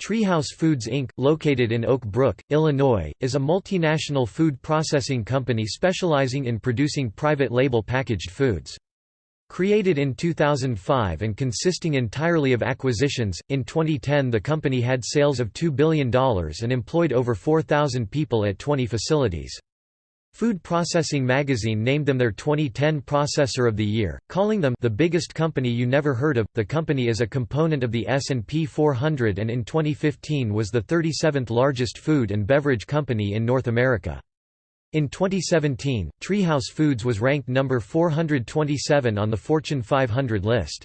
Treehouse Foods Inc., located in Oak Brook, Illinois, is a multinational food processing company specializing in producing private label packaged foods. Created in 2005 and consisting entirely of acquisitions, in 2010 the company had sales of $2 billion and employed over 4,000 people at 20 facilities. Food Processing magazine named them their 2010 Processor of the Year, calling them the biggest company you never heard of. The company is a component of the S&P 400 and in 2015 was the 37th largest food and beverage company in North America. In 2017, Treehouse Foods was ranked number 427 on the Fortune 500 list.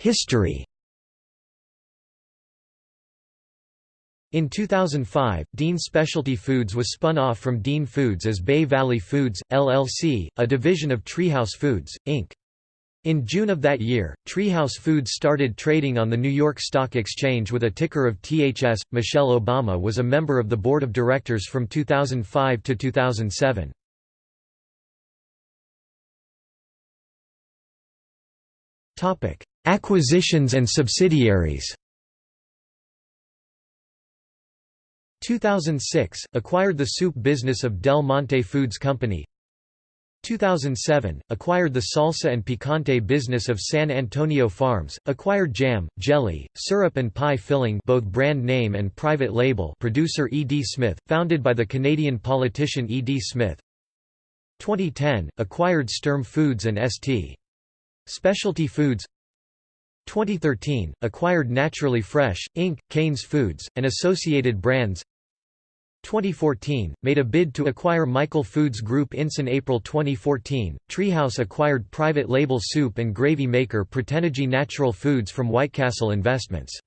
History In 2005, Dean Specialty Foods was spun off from Dean Foods as Bay Valley Foods, LLC, a division of Treehouse Foods, Inc. In June of that year, Treehouse Foods started trading on the New York Stock Exchange with a ticker of THS. Michelle Obama was a member of the board of directors from 2005 to 2007. Acquisitions and subsidiaries 2006 – Acquired the soup business of Del Monte Foods Company 2007 – Acquired the salsa and picante business of San Antonio Farms, acquired jam, jelly, syrup and pie filling both brand name and private label producer E. D. Smith, founded by the Canadian politician E. D. Smith 2010 – Acquired Sturm Foods and St. Specialty Foods 2013 – Acquired Naturally Fresh, Inc., Cains Foods, and associated brands 2014, made a bid to acquire Michael Foods Group Inc. In April 2014, Treehouse acquired private label soup and gravy maker Protenergy Natural Foods from Whitecastle Investments.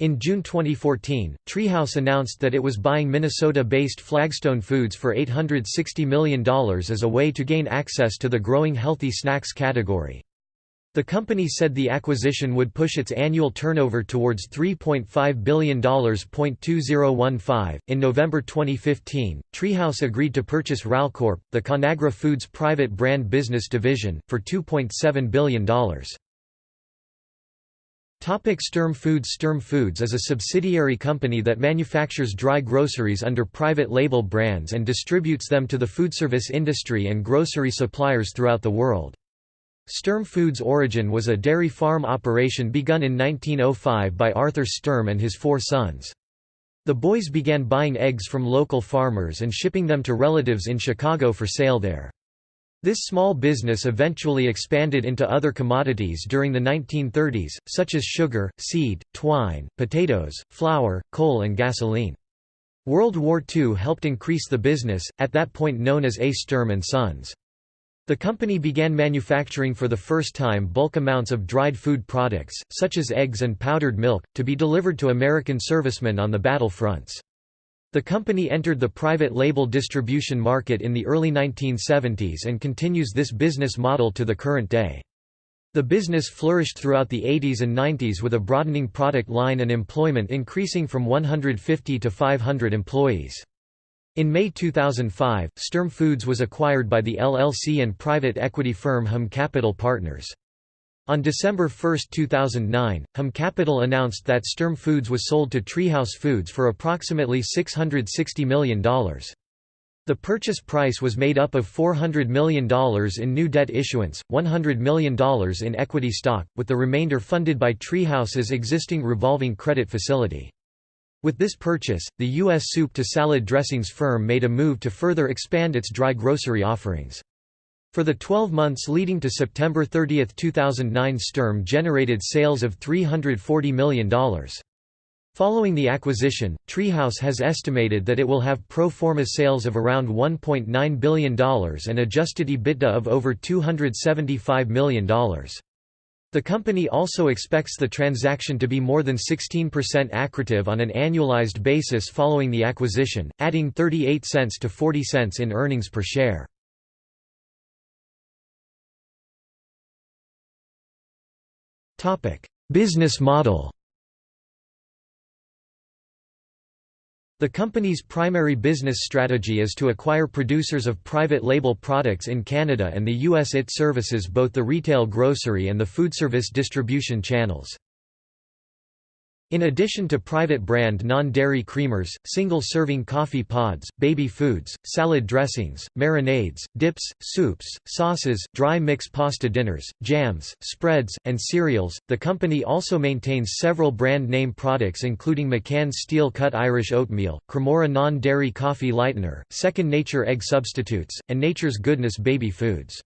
In June 2014, Treehouse announced that it was buying Minnesota-based Flagstone Foods for $860 million as a way to gain access to the growing healthy snacks category. The company said the acquisition would push its annual turnover towards $3.5 billion. In November 2015, Treehouse agreed to purchase Ralcorp, the Conagra Foods private brand business division, for $2.7 billion. Topic Sturm Foods Sturm Foods is a subsidiary company that manufactures dry groceries under private label brands and distributes them to the foodservice industry and grocery suppliers throughout the world. Sturm Foods' origin was a dairy farm operation begun in 1905 by Arthur Sturm and his four sons. The boys began buying eggs from local farmers and shipping them to relatives in Chicago for sale there. This small business eventually expanded into other commodities during the 1930s, such as sugar, seed, twine, potatoes, flour, coal and gasoline. World War II helped increase the business, at that point known as A. Sturm & Sons. The company began manufacturing for the first time bulk amounts of dried food products, such as eggs and powdered milk, to be delivered to American servicemen on the battle fronts. The company entered the private label distribution market in the early 1970s and continues this business model to the current day. The business flourished throughout the 80s and 90s with a broadening product line and employment increasing from 150 to 500 employees. In May 2005, Sturm Foods was acquired by the LLC and private equity firm Hum Capital Partners. On December 1, 2009, Hum Capital announced that Sturm Foods was sold to Treehouse Foods for approximately $660 million. The purchase price was made up of $400 million in new debt issuance, $100 million in equity stock, with the remainder funded by Treehouse's existing revolving credit facility. With this purchase, the U.S. soup to salad dressings firm made a move to further expand its dry grocery offerings. For the 12 months leading to September 30, 2009 Sturm generated sales of $340 million. Following the acquisition, Treehouse has estimated that it will have pro forma sales of around $1.9 billion and adjusted EBITDA of over $275 million. The company also expects the transaction to be more than 16% accretive on an annualized basis following the acquisition, adding 38 cents to 40 cents in earnings per share. Business model The company's primary business strategy is to acquire producers of private label products in Canada and the US. It services both the retail grocery and the foodservice distribution channels. In addition to private brand non-dairy creamers, single-serving coffee pods, baby foods, salad dressings, marinades, dips, soups, sauces, dry mix pasta dinners, jams, spreads, and cereals, the company also maintains several brand name products including McCann's steel-cut Irish oatmeal, Cremora non-dairy coffee lightener, Second Nature egg substitutes, and Nature's Goodness baby foods.